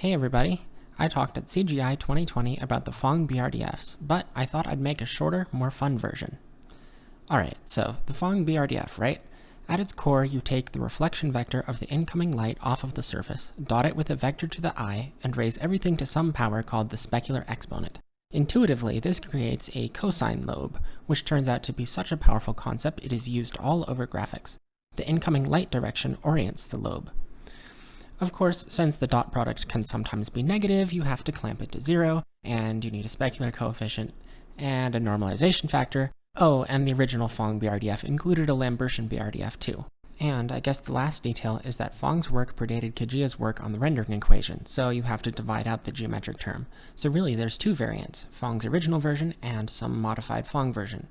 Hey everybody! I talked at CGI 2020 about the Phong BRDFs, but I thought I'd make a shorter, more fun version. Alright, so the Phong BRDF, right? At its core, you take the reflection vector of the incoming light off of the surface, dot it with a vector to the eye, and raise everything to some power called the specular exponent. Intuitively, this creates a cosine lobe, which turns out to be such a powerful concept it is used all over graphics. The incoming light direction orients the lobe. Of course, since the dot product can sometimes be negative, you have to clamp it to zero, and you need a specular coefficient and a normalization factor. Oh, and the original Phong BRDF included a Lambertian BRDF too. And I guess the last detail is that Phong's work predated Kajiya's work on the rendering equation, so you have to divide out the geometric term. So really there's two variants, Phong's original version and some modified Phong version.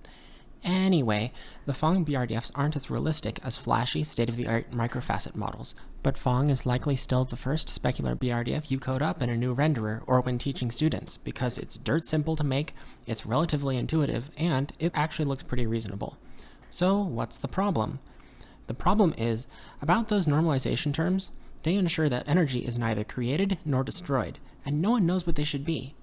Anyway, the Phong BRDFs aren't as realistic as flashy, state-of-the-art microfacet models, but Phong is likely still the first specular BRDF you code up in a new renderer or when teaching students, because it's dirt simple to make, it's relatively intuitive, and it actually looks pretty reasonable. So what's the problem? The problem is, about those normalization terms, they ensure that energy is neither created nor destroyed, and no one knows what they should be.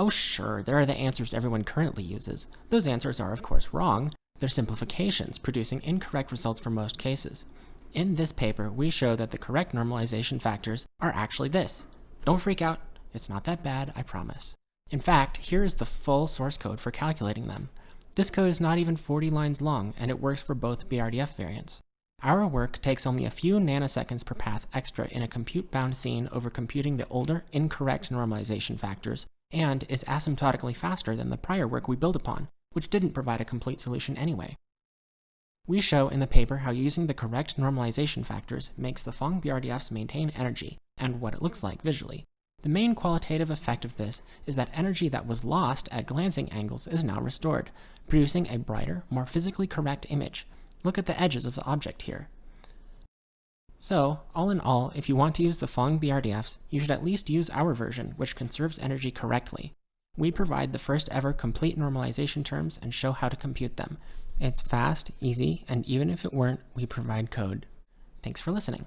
Oh sure, there are the answers everyone currently uses. Those answers are of course wrong. They're simplifications, producing incorrect results for most cases. In this paper, we show that the correct normalization factors are actually this. Don't freak out, it's not that bad, I promise. In fact, here is the full source code for calculating them. This code is not even 40 lines long, and it works for both BRDF variants. Our work takes only a few nanoseconds per path extra in a compute-bound scene over computing the older, incorrect normalization factors and is asymptotically faster than the prior work we build upon, which didn't provide a complete solution anyway. We show in the paper how using the correct normalization factors makes the Phong BRDFs maintain energy, and what it looks like visually. The main qualitative effect of this is that energy that was lost at glancing angles is now restored, producing a brighter, more physically correct image. Look at the edges of the object here. So, all in all, if you want to use the Phong BRDFs, you should at least use our version, which conserves energy correctly. We provide the first ever complete normalization terms and show how to compute them. It's fast, easy, and even if it weren't, we provide code. Thanks for listening.